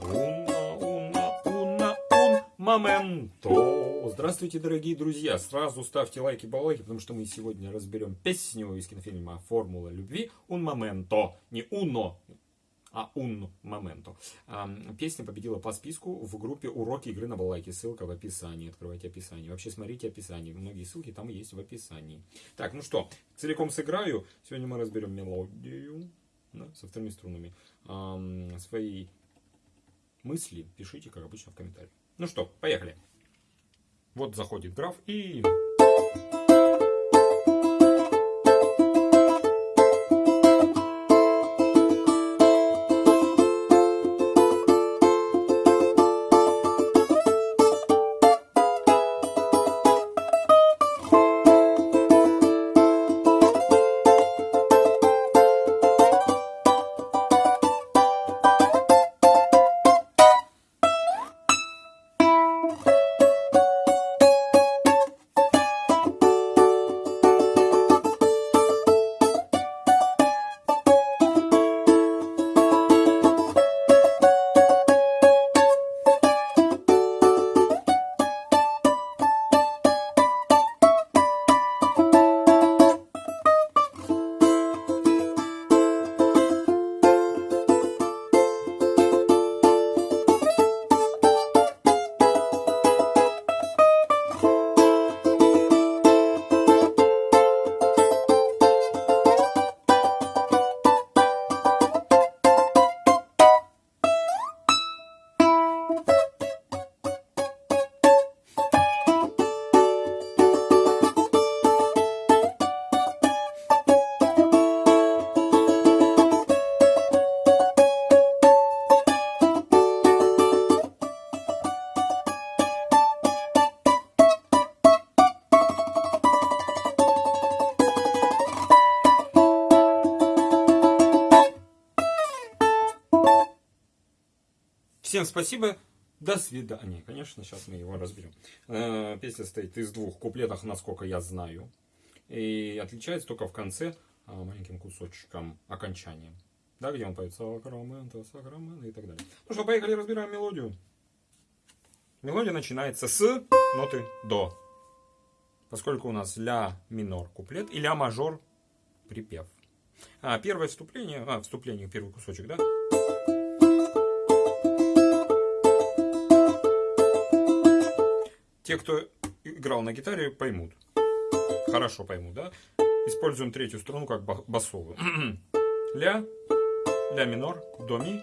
Уна, уна, уна, ун, моменто. Здравствуйте, дорогие друзья. Сразу ставьте лайки, балайки, потому что мы сегодня разберем песню из кинофильма «Формула любви». Un momento. Не uno, а un momento. Песня победила по списку в группе «Уроки игры на балалайке». Ссылка в описании. Открывайте описание. Вообще смотрите описание. Многие ссылки там есть в описании. Так, ну что, целиком сыграю. Сегодня мы разберем мелодию да, со вторыми струнами. Свои мысли пишите, как обычно, в комментариях. Ну что, поехали. Вот заходит граф и... Всем спасибо. До свидания. Конечно, сейчас мы его разберем. Э, песня состоит из двух куплетов, насколько я знаю. И отличается только в конце а, маленьким кусочком окончания. Да, где он поет Сакрамента, Сакрамента и так далее. Ну что, поехали, разбираем мелодию. Мелодия начинается с ноты До. Поскольку у нас ля минор куплет и ля мажор припев. А первое вступление, а, вступление, первый кусочек, да? Те, кто играл на гитаре, поймут. Хорошо поймут, да? Используем третью струну как басовую. Ля, ля минор, до ми.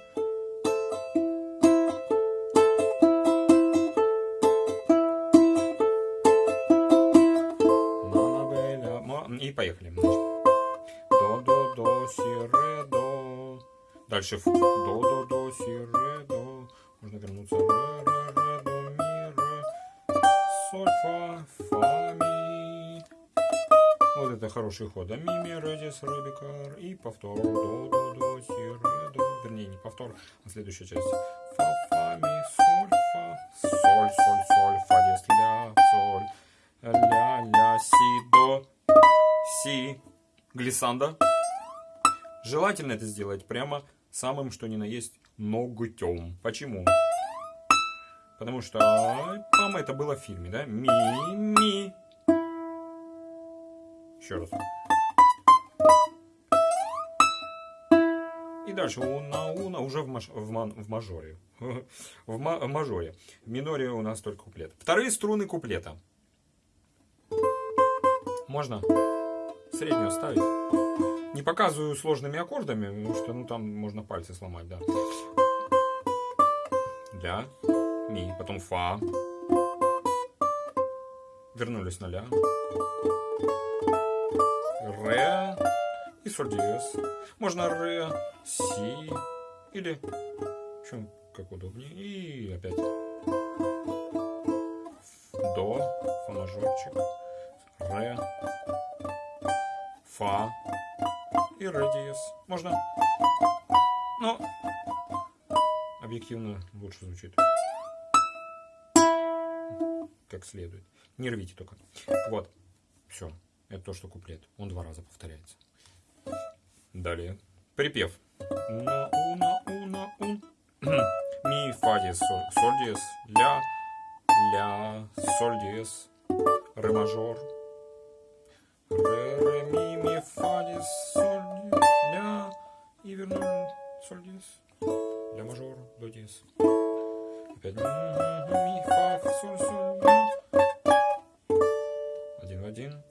И поехали. До, до, до, си, ре, до. Дальше до, до, до, си, ре, до. Можно вернуться хороший ход. А ми, ми, ре, дис, ре, бикар. И повтор. До, до, до, си, ре, до. Вернее, не повтор, а следующая часть. Фа, фа, ми, соль, фа. Соль, соль, соль, фа, дис, ля, соль. Ля, ля, си, до, си. Глиссанда. Желательно это сделать прямо самым, что ни на есть, ногтем. Почему? Потому что, мама, это было в фильме, да? Ми, ми, еще раз. И дальше уна, уна уже в, маж, в, ман, в мажоре. в, ма, мажоре. В миноре у нас только куплет. Вторые струны куплета. Можно среднюю ставить. Не показываю сложными аккордами, потому что ну, там можно пальцы сломать, да. Ля, ми, потом фа. Вернулись на ля ре и соль. Можно ре, си или чем как удобнее. И опять до, фа мажорчик, ре, фа и ре диез. Можно, но объективно лучше звучит как следует. Не рвите только. Вот. Все. Это то, что куплет. Он два раза повторяется. Далее. Припев. На, у, на, у, на, ун. Ми, фа диез, соль, соль диез, ля, ля, соль диез, ре мажор, ре, ре, ми, ми, фа диез, соль, ля, и вернули соль диез, ля мажор, до диез. Опять ми, фа, соль, соль, ля. Один в один.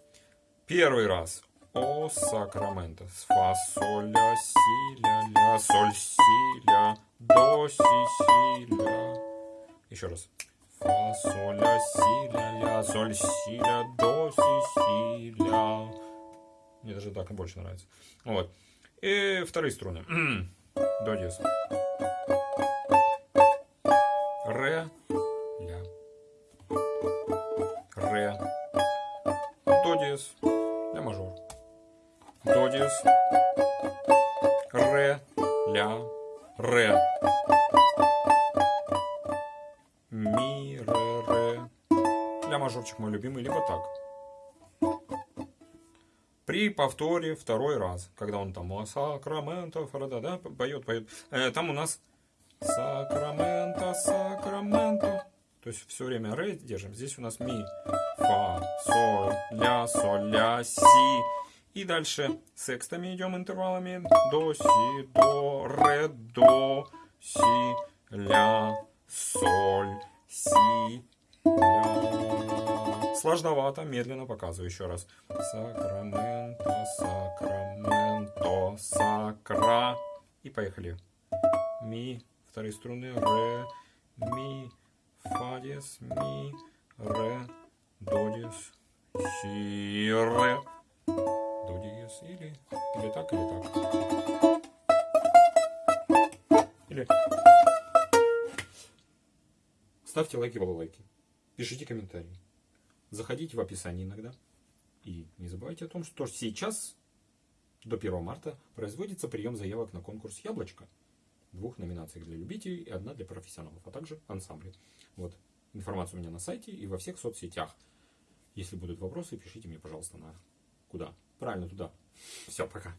Первый раз. О Сакраменто. Фа, соль, ля, си, ля, ля, соль, си, ля, до, си, си, ля. Еще раз. Фа, соль, ля, си, ля, ля, соль, си, ля, до, си, си, ля. Мне даже так больше нравится. Вот. И вторые струны. До диез. Ре, ля. Ре. До диез. Мажор. До диез. Ре, ля, ре. Ми, ре, ре. Ля мажорчик мой любимый, либо так. При повторе второй раз, когда он там «О, Сакраменто, да, поет, поет, э, там у нас Сакраменто, Сакраменто. То есть все время ре держим. Здесь у нас ми, фа, соль, ля, соль, ля, си. И дальше секстами идем интервалами. До, си, до, ре, до, си, ля, соль, си, ля. Сложновато, медленно показываю еще раз. Сакраменто, Сакраменто, Сакра. И поехали. Ми, вторые струны, ре, ми, фа диез, ми, ре, до диез, си, ре, до диез, или, или так, или так. Или... Ставьте лайки, балалайки. Пишите комментарии. Заходите в описание иногда. И не забывайте о том, что сейчас, до 1 марта, производится прием заявок на конкурс «Яблочко» двух номинациях для любителей и одна для профессионалов, а также ансамбли. Вот. Информация у меня на сайте и во всех соцсетях. Если будут вопросы, пишите мне, пожалуйста, на куда? Правильно, туда. Все, пока.